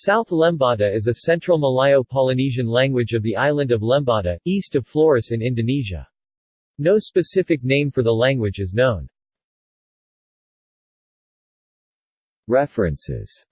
South Lembata is a Central Malayo-Polynesian language of the island of Lembata, east of Flores in Indonesia. No specific name for the language is known. References